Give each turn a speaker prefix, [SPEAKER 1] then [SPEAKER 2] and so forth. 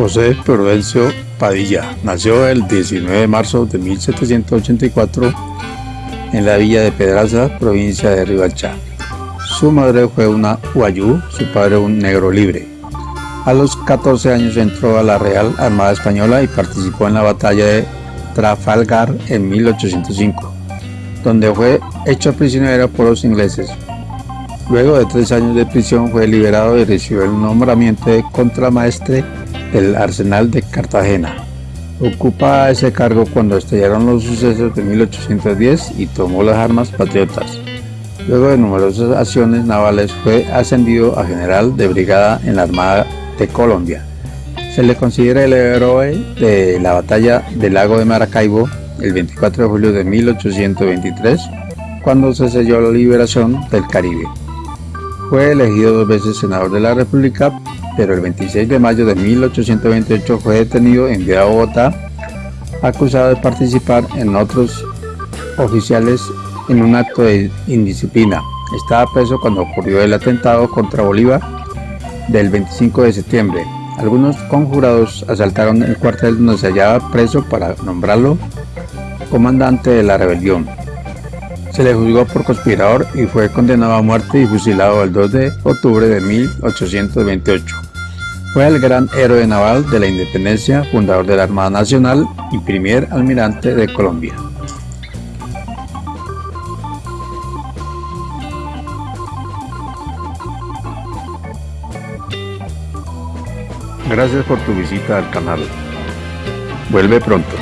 [SPEAKER 1] José Prudencio Padilla nació el 19 de marzo de 1784 en la villa de Pedraza, provincia de Ribalcha. Su madre fue una Huayú, su padre un negro libre. A los 14 años entró a la Real Armada Española y participó en la batalla de Trafalgar en 1805, donde fue hecho prisionero por los ingleses. Luego de tres años de prisión fue liberado y recibió el nombramiento de contramaestre del Arsenal de Cartagena. Ocupa ese cargo cuando estallaron los sucesos de 1810 y tomó las armas patriotas. Luego de numerosas acciones navales fue ascendido a general de brigada en la Armada de Colombia. Se le considera el héroe de la batalla del lago de Maracaibo el 24 de julio de 1823, cuando se selló la liberación del Caribe. Fue elegido dos veces senador de la República pero el 26 de mayo de 1828 fue detenido en enviado a Bogotá acusado de participar en otros oficiales en un acto de indisciplina. Estaba preso cuando ocurrió el atentado contra Bolívar del 25 de septiembre. Algunos conjurados asaltaron el cuartel donde se hallaba preso para nombrarlo comandante de la rebelión. Se le juzgó por conspirador y fue condenado a muerte y fusilado el 2 de octubre de 1828. Fue el gran héroe naval de la independencia, fundador de la Armada Nacional y primer almirante de Colombia. Gracias por tu visita al canal. Vuelve pronto.